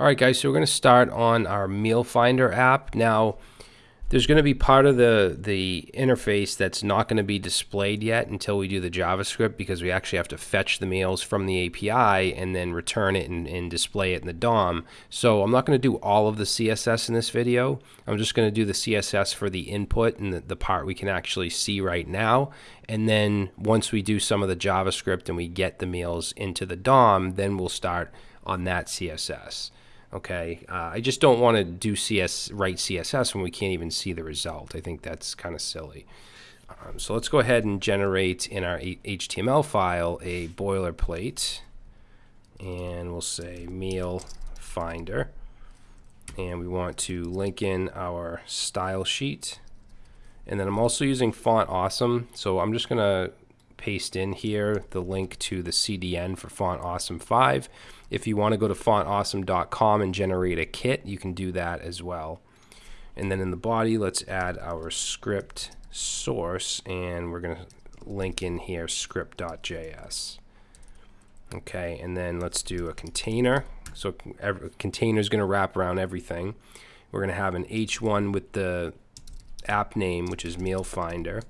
Alright guys, so we're going to start on our Meal Finder app. Now, there's going to be part of the, the interface that's not going to be displayed yet until we do the JavaScript because we actually have to fetch the meals from the API and then return it and, and display it in the DOM. So I'm not going to do all of the CSS in this video. I'm just going to do the CSS for the input and the, the part we can actually see right now. And then once we do some of the JavaScript and we get the meals into the DOM, then we'll start on that CSS. Okay, uh, I just don't want to do CS write CSS when we can't even see the result. I think that's kind of silly. Um, so let's go ahead and generate in our HTML file a boilerplate, and we'll say meal finder, and we want to link in our style sheet. And then I'm also using Font Awesome, so I'm just going to paste in here the link to the CDN for Font Awesome 5. If you want to go to fontawesome.com and generate a kit, you can do that as well. And then in the body, let's add our script source, and we're going to link in here script.js. Okay, and then let's do a container. So every, container is going to wrap around everything. We're going to have an h1 with the app name, which is Meal Finder.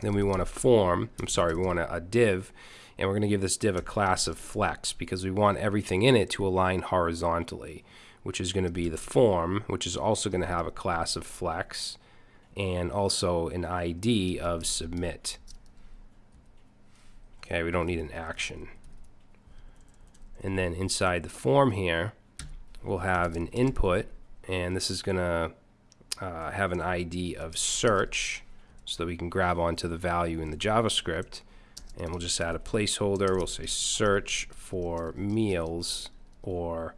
Then we want a form, I'm sorry, we want a, a div, and we're going to give this div a class of flex because we want everything in it to align horizontally, which is going to be the form, which is also going to have a class of flex, and also an ID of submit. Okay, we don't need an action. And then inside the form here, we'll have an input, and this is going to uh, have an ID of search so that we can grab onto the value in the JavaScript. And we'll just add a placeholder. We'll say search for meals or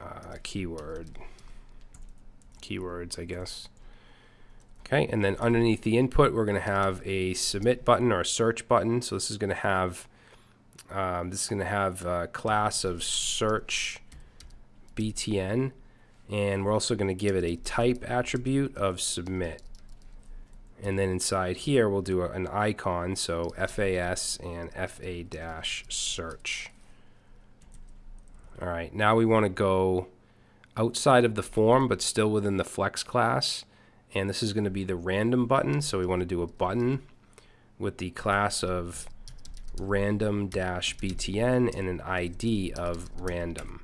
uh, keyword keywords, I guess. Okay, and then underneath the input, we're going to have a submit button or a search button. So this is going to have um, this is going to have a class of search btn, and we're also going to give it a type attribute of submit and then inside here we'll do a, an icon so FAS and FA dash search. Alright now we want to go outside of the form but still within the flex class. And this is going to be the random button so we want to do a button with the class of random dash btn and an ID of random.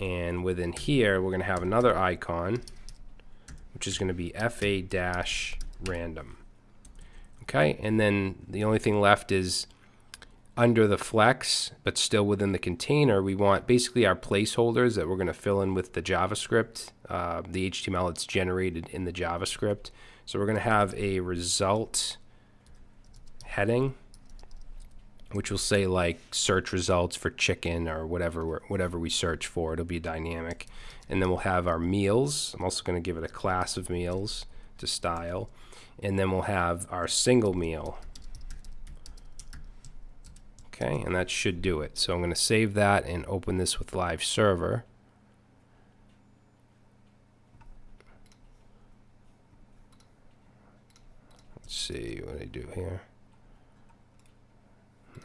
And within here we're going to have another icon which is going to be fa dash random. Okay, and then the only thing left is under the flex, but still within the container, we want basically our placeholders that we're going to fill in with the JavaScript, uh, the HTML that's generated in the JavaScript. So we're going to have a result heading, which will say like search results for chicken or whatever whatever we search for. It'll be dynamic, and then we'll have our meals. I'm also going to give it a class of meals to style and then we'll have our single meal. Okay and that should do it. So I'm going to save that and open this with live server. Let's see what I do here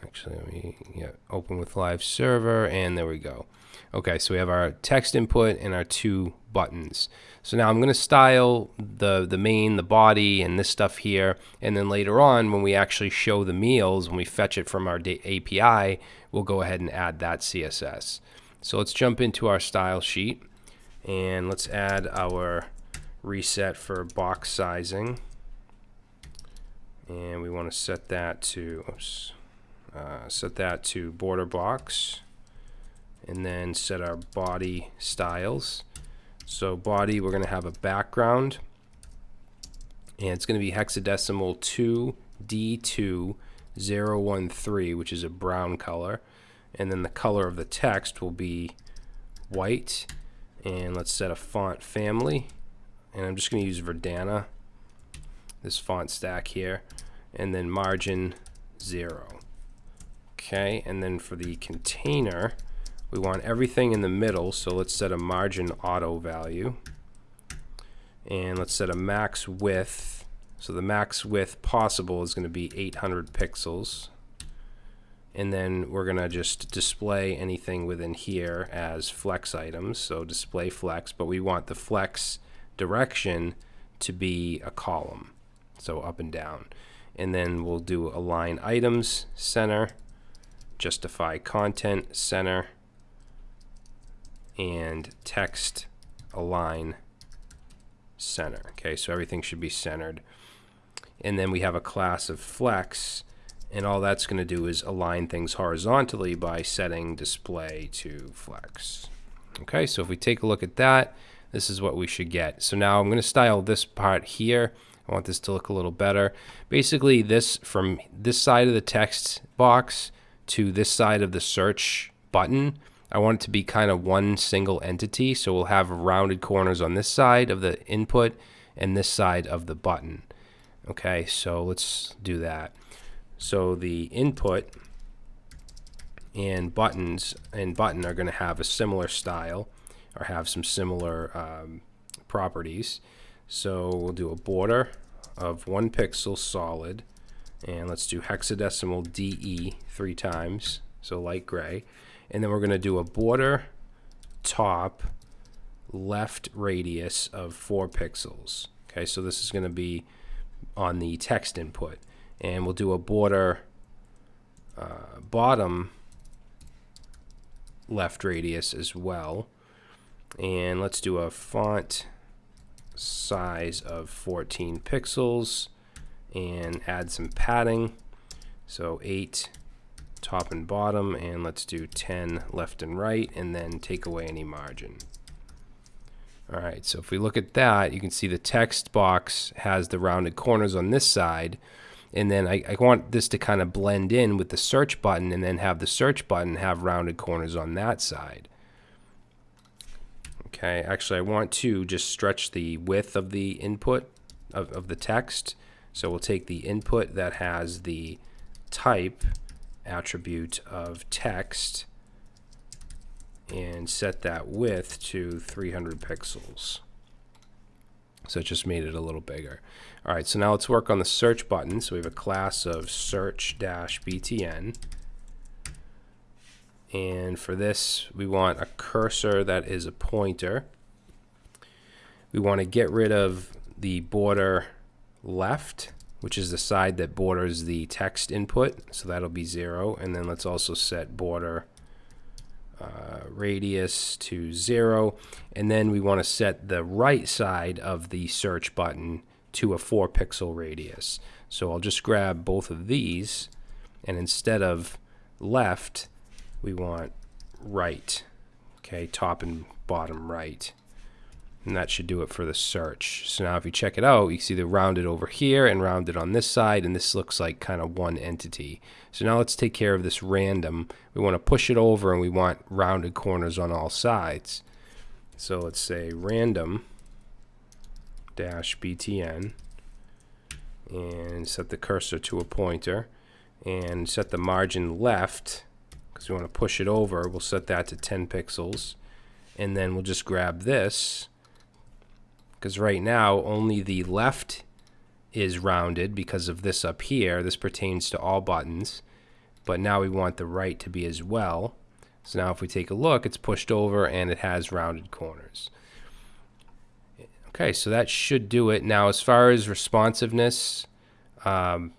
actually let me yeah open with live server and there we go. Okay so we have our text input and our two buttons. So now I'm going to style the the main the body and this stuff here and then later on when we actually show the meals when we fetch it from our API we'll go ahead and add that CSS so let's jump into our style sheet and let's add our reset for box sizing. And we want to set that to oops, uh, set that to border box and then set our body styles. So body, we're going to have a background and it's going to be hexadecimal 2D2013, which is a brown color. And then the color of the text will be white. And let's set a font family. And I'm just going to use Verdana, this font stack here. And then margin 0. Okay, and then for the container, we want everything in the middle, so let's set a margin auto value. And let's set a max width. So the max width possible is going to be 800 pixels. and then we're going to just display anything within here as flex items. So display flex, but we want the flex direction to be a column, so up and down. And then we'll do align items center, justify content center, and text align center. Okay, so everything should be centered. And then we have a class of flex, and all that's going to do is align things horizontally by setting display to flex. Okay, so if we take a look at that, this is what we should get. So now I'm going to style this part here. I want this to look a little better. Basically, this from this side of the text box to this side of the search button, I want it to be kind of one single entity. So we'll have rounded corners on this side of the input and this side of the button. Okay, so let's do that. So the input and buttons and button are going to have a similar style or have some similar um, properties. So we'll do a border of one pixel solid and let's do hexadecimal DE three times so light gray. And then we're going to do a border top left radius of four pixels. Okay so this is going to be on the text input. And we'll do a border uh, bottom left radius as well. And let's do a font size of 14 pixels and add some padding so 8 top and bottom and let's do 10 left and right and then take away any margin Alright, so if we look at that, you can see the text box has the rounded corners on this side, and then I, I, want this to kind of blend in with the search button and then have the search button have rounded corners on that side. Okay, actually I want to just stretch the width of the input of, of the text. So we'll take the input that has the type attribute of text and set that width to 300 pixels. So it just made it a little bigger. All right, so now let's work on the search button. So we have a class of search-btn. And for this, we want a cursor that is a pointer. We want to get rid of the border left, which is the side that borders the text input. So that'll be zero. And then let's also set border uh, radius to zero. And then we want to set the right side of the search button to a four pixel radius. So I'll just grab both of these and instead of left, we want right. Okay, top and bottom right. And that should do it for the search. So now if you check it out, you see the rounded over here and rounded on this side, and this looks like kind of one entity. So now let's take care of this random. We want to push it over and we want rounded corners on all sides. So let's say random dash btn and set the cursor to a pointer and set the margin left because we want to push it over. We'll set that to 10 pixels and then we'll just grab this because right now only the left is rounded because of this up here. This pertains to all buttons, but now we want the right to be as well. So now if we take a look, it's pushed over and it has rounded corners. Okay, so that should do it. Now as far as responsiveness, um,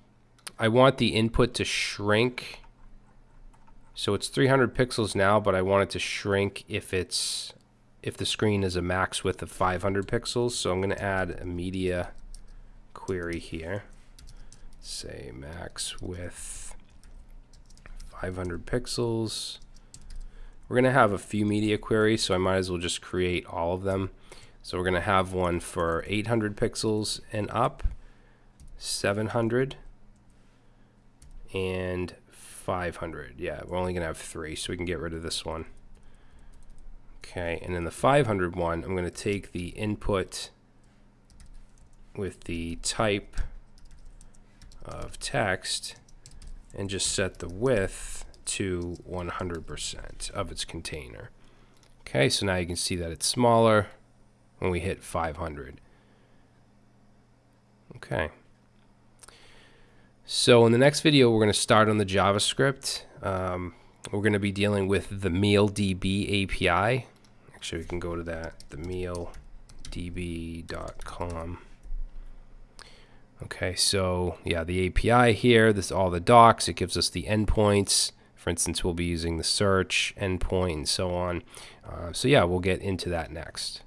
I want the input to shrink. So it's 300 pixels now, but I want it to shrink if it's if the screen is a max width of 500 pixels. So I'm going to add a media query here. Say max width 500 pixels. We're going to have a few media queries, so I might as well just create all of them. So we're going to have one for 800 pixels and up, 700, and 500. Yeah, we're only going to have three, so we can get rid of this one. Okay, and then the 500 one, I'm going to take the input with the type of text and just set the width to 100% of its container. Okay, so now you can see that it's smaller when we hit 500. Okay. So in the next video, we're going to start on the JavaScript. Um, we're going to be dealing with the MealDB API. Actually, we can go to that, the mealdb.com. Okay, so yeah, the API here, this all the docs, it gives us the endpoints. For instance, we'll be using the search endpoint and so on. Uh, so yeah, we'll get into that next.